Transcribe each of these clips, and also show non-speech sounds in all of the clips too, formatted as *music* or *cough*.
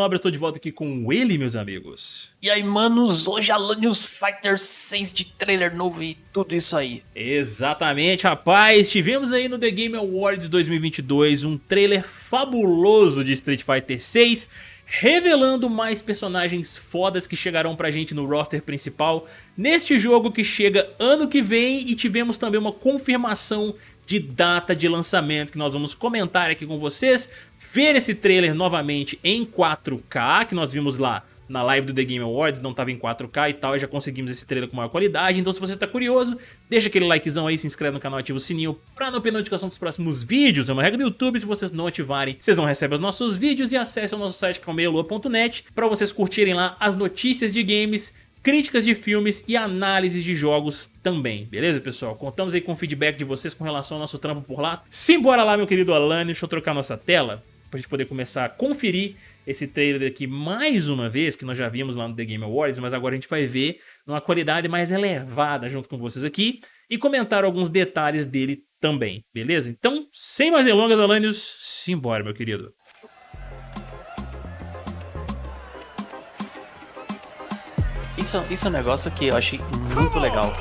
Obra, estou de volta aqui com ele, meus amigos. E aí, manos, hoje Alanios Fighter 6 de trailer novo e tudo isso aí. Exatamente, rapaz. Tivemos aí no The Game Awards 2022 um trailer fabuloso de Street Fighter 6, revelando mais personagens fodas que chegarão pra gente no roster principal neste jogo que chega ano que vem e tivemos também uma confirmação de data de lançamento que nós vamos comentar aqui com vocês, ver esse trailer novamente em 4K, que nós vimos lá na live do The Game Awards, não estava em 4K e tal, e já conseguimos esse trailer com maior qualidade, então se você está curioso, deixa aquele likezão aí, se inscreve no canal, ativa o sininho para não perder notificação dos próximos vídeos, é uma regra do YouTube, se vocês não ativarem, vocês não recebem os nossos vídeos, e acesse o nosso site calmeialua.net para vocês curtirem lá as notícias de games, críticas de filmes e análises de jogos também, beleza pessoal? Contamos aí com o feedback de vocês com relação ao nosso trampo por lá. Simbora lá meu querido Alan, deixa eu trocar nossa tela pra gente poder começar a conferir esse trailer aqui mais uma vez, que nós já vimos lá no The Game Awards, mas agora a gente vai ver numa qualidade mais elevada junto com vocês aqui e comentar alguns detalhes dele também, beleza? Então, sem mais delongas, Alanios, simbora meu querido. Isso, isso é um negócio que eu achei muito legal.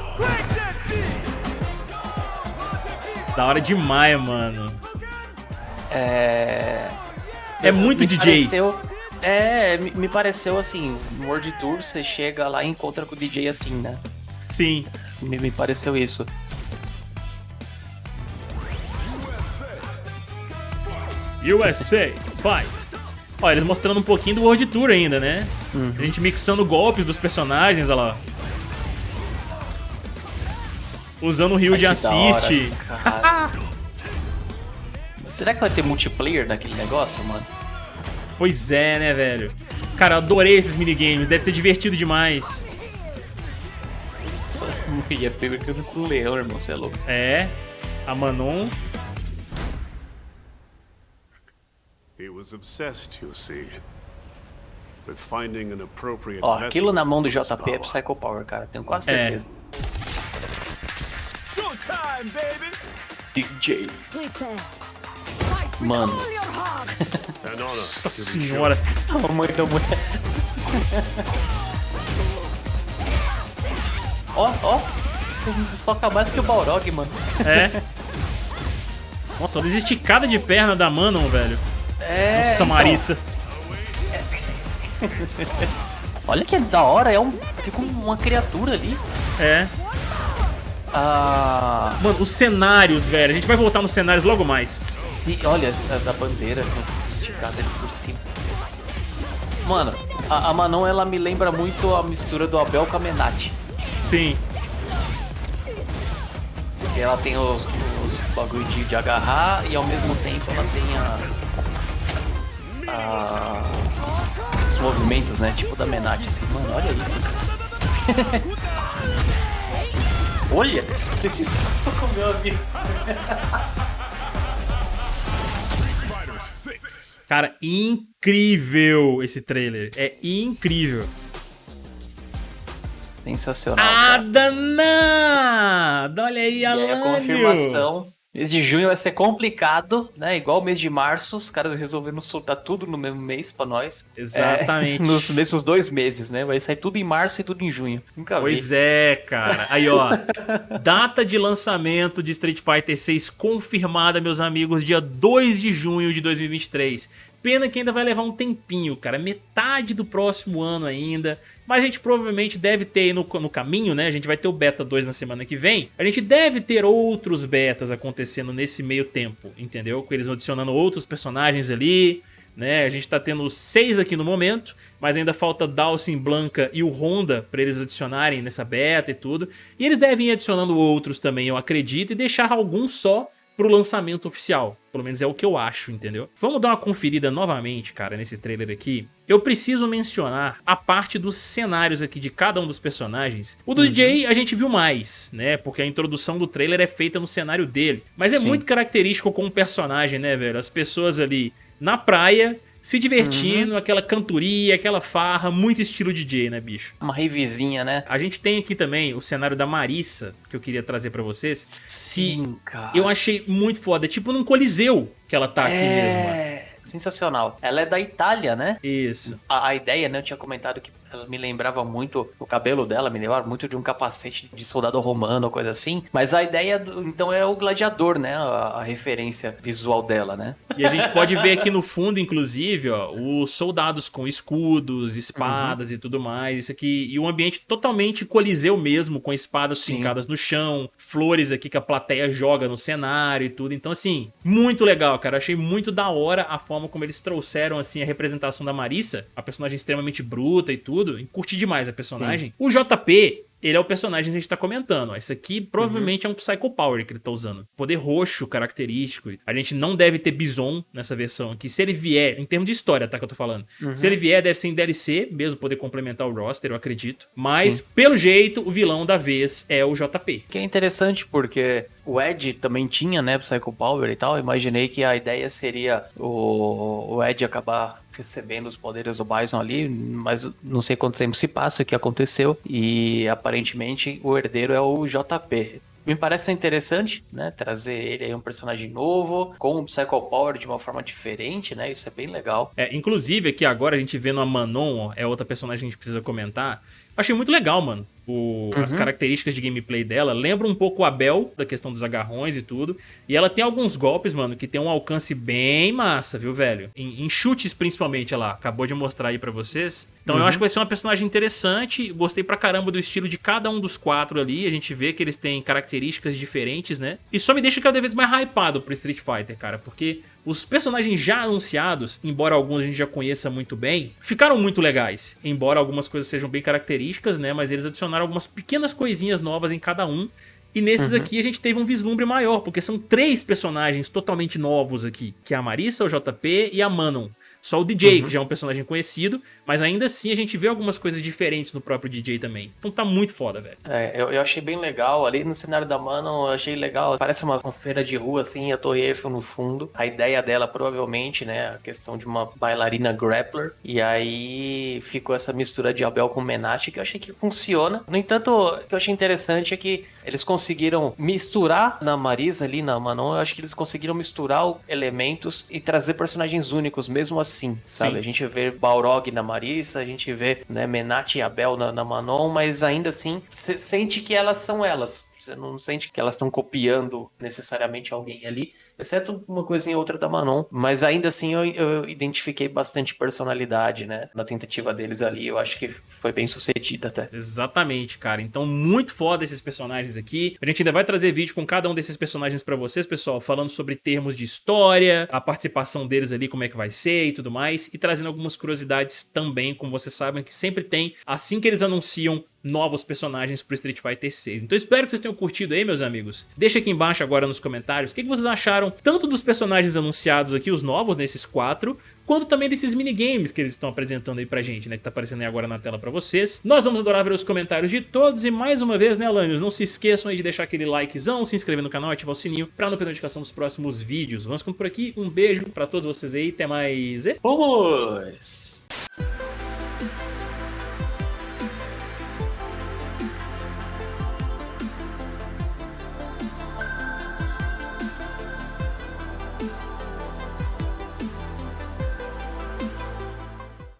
Da hora demais, mano. É... É muito me DJ. Pareceu, é, me, me pareceu assim, World Tour você chega lá e encontra com o DJ assim, né? Sim. Me, me pareceu isso. USA, fight! Ó, eles mostrando um pouquinho do World Tour ainda, né? Uhum. A gente mixando golpes dos personagens, olha lá. Usando o rio Ai, de assist. hora. Será que vai ter multiplayer naquele negócio, mano? Pois é, né, velho? Cara, eu adorei esses minigames, deve ser divertido demais. Só *laughs* ia pegando com o leão, irmão, você é louco. É, a Manon. He was obsessed, you see, with finding an appropriate Ó, aquilo vessel na mão do JP é. Psycho Power, cara, tenho quase É. certeza. DJ. Mano. Nossa senhora. A mãe da mulher. Ó, ó. Só mais que o Balrog, mano. É. Nossa, olha a esticada de perna da Manon, velho. É. Nossa, então, Marissa. Olha que da hora, é um. Fica uma criatura ali. É. Ah. Mano, os cenários, velho. A gente vai voltar nos cenários logo mais. Se, olha, a da bandeira esticada ali por cima. Mano, a, a Manon ela me lembra muito a mistura do Abel com a Menati. Sim. Porque ela tem os, os bagulho de, de agarrar e ao mesmo tempo ela tem a. a os movimentos, né? Tipo da Menati, assim. Mano, olha isso. *laughs* olha esse soco, meu amigo. Cara, incrível esse trailer. É incrível. Sensacional. Ah, danada! Olha aí, E aí a confirmação. Mês de junho vai ser complicado, né? Igual o mês de março, os caras resolveram soltar tudo no mesmo mês pra nós. Exatamente. É, *laughs* nos mesmos dois meses, né? Vai sair tudo em março e tudo em junho. Nunca Pois vi. é, cara. Aí, ó. *laughs* data de lançamento de Street Fighter 6 confirmada, meus amigos, dia 2 de junho de 2023. Pena que ainda vai levar um tempinho, cara. Metade do próximo ano ainda. Mas a gente provavelmente deve ter no, no caminho, né? A gente vai ter o Beta 2 na semana que vem. A gente deve ter outros betas acontecendo nesse meio tempo, entendeu? Com eles adicionando outros personagens ali, né? A gente tá tendo seis aqui no momento, mas ainda falta Dawson, Blanca e o Honda pra eles adicionarem nessa beta e tudo. E eles devem ir adicionando outros também, eu acredito, e deixar alguns só pro lançamento oficial. Pelo menos é o que eu acho, entendeu? Vamos dar uma conferida novamente, cara, nesse trailer aqui. Eu preciso mencionar a parte dos cenários aqui de cada um dos personagens. O do DJ a gente viu mais, né? Porque a introdução do trailer é feita no cenário dele. Mas é Sim. muito característico com o personagem, né, velho? As pessoas ali na praia, se divertindo, aquela cantoria, aquela farra, muito estilo DJ, né, bicho? Uma revizinha, né? A gente tem aqui também o cenário da Marissa, que eu queria trazer pra vocês. Sim, cara. Eu achei muito foda, é tipo num coliseu que ela tá aqui mesmo. É. sensacional. Ela é da Itália, né? Isso. A, a ideia, né? Eu tinha comentado que ela me lembrava muito, o cabelo dela me lembrava muito de um capacete de soldado romano, coisa assim. Mas a ideia, do, então, é o gladiador, né? A, a, referência visual dela, né? E a gente pode ver aqui no fundo, inclusive, ó, os soldados com escudos, espadas uhum. e tudo mais. Isso aqui. E um ambiente totalmente coliseu mesmo, com espadas Sim. fincadas no chão, flores aqui que a plateia joga no cenário e tudo. Então, assim, muito legal, cara. achei muito da hora a forma como eles trouxeram, assim, a representação da Marissa, a personagem extremamente bruta e tudo tudo, curti demais a personagem. Sim. O JP, ele é o personagem que a gente tá comentando. Isso aqui provavelmente uhum. é um Psycho Power que ele tá usando. Poder roxo característico. A gente não deve ter Bison nessa versão aqui. Se ele vier, em termos de história, tá? Que eu tô falando. Uhum. Se ele vier, deve ser em DLC, mesmo poder complementar o roster, eu acredito. Mas, Sim. pelo jeito, o vilão da vez é o JP. Que é interessante porque o Ed também tinha, né, Psycho Power e tal. Eu imaginei que a ideia seria o, o Ed acabar recebendo os poderes do Bison ali, mas não sei quanto tempo se passa, o que aconteceu, e aparentemente o herdeiro é o JP. Me parece interessante, né? Trazer ele aí um personagem novo, com o Psycho Power de uma forma diferente, né? Isso é bem legal. É, inclusive aqui agora a gente vendo a Manon, é outra personagem que a gente precisa comentar. Achei muito legal, mano o, uhum. as características de gameplay dela. Lembra um pouco a Bel, da questão dos agarrões e tudo. E ela tem alguns golpes, mano, que tem um alcance bem massa, viu, velho? Em, em chutes, principalmente, ela acabou de mostrar aí pra vocês. Então uhum. eu acho que vai ser uma personagem interessante. Gostei pra caramba do estilo de cada um dos quatro ali. A gente vê que eles têm características diferentes, né? E só me deixa cada vez mais hypado pro Street Fighter, cara. Porque os personagens já anunciados, embora alguns a gente já conheça muito bem, ficaram muito legais. Embora algumas coisas sejam bem características, né? Mas eles adicionaram adicionaram algumas pequenas coisinhas novas em cada um. E nesses uhum. aqui a gente teve um vislumbre maior, porque são três personagens totalmente novos aqui, que é a Marissa, o JP e a Manon. Só o DJ, uhum. que já é um personagem conhecido, mas ainda assim a gente vê algumas coisas diferentes no próprio DJ também. Então tá muito foda, velho. É, eu, eu, achei bem legal. Ali no cenário da Mano, eu achei legal. Parece uma, feira de rua, assim, a Torre Eiffel no fundo. A ideia dela, provavelmente, né, a questão de uma bailarina grappler. E aí ficou essa mistura de Abel com Menate, que eu achei que funciona. No entanto, o que eu achei interessante é que eles conseguiram misturar na Marisa ali, na Manon, eu acho que eles conseguiram misturar elementos e trazer personagens únicos, mesmo assim, sabe? Sim. A gente vê Balrog na Marisa, a gente vê né, Menat e Abel na, na Manon, mas ainda assim, sente que elas são elas. Você não sente que elas estão copiando necessariamente alguém ali, exceto uma coisinha ou outra da Manon. Mas ainda assim eu, eu, identifiquei bastante personalidade, né? Na tentativa deles ali. Eu acho que foi bem sucedida até. Exatamente, cara. Então, muito foda esses personagens aqui. A gente ainda vai trazer vídeo com cada um desses personagens pra vocês, pessoal, falando sobre termos de história, a participação deles ali, como é que vai ser e tudo mais. E trazendo algumas curiosidades também, como vocês sabem, que sempre tem assim que eles anunciam novos personagens pro Street Fighter 6. Então espero que vocês tenham curtido aí, meus amigos. Deixa aqui embaixo agora nos comentários o que, que vocês acharam tanto dos personagens anunciados aqui, os novos nesses quatro, quanto também desses minigames que eles estão apresentando aí pra gente, né, que tá aparecendo aí agora na tela pra vocês. Nós vamos adorar ver os comentários de todos e mais uma vez, né, Alanios, não se esqueçam aí de deixar aquele likezão, se inscrever no canal, ativar o sininho pra não perder notificação dos próximos vídeos. Vamos ficando por aqui, um beijo pra todos vocês aí, até mais e... Vamos!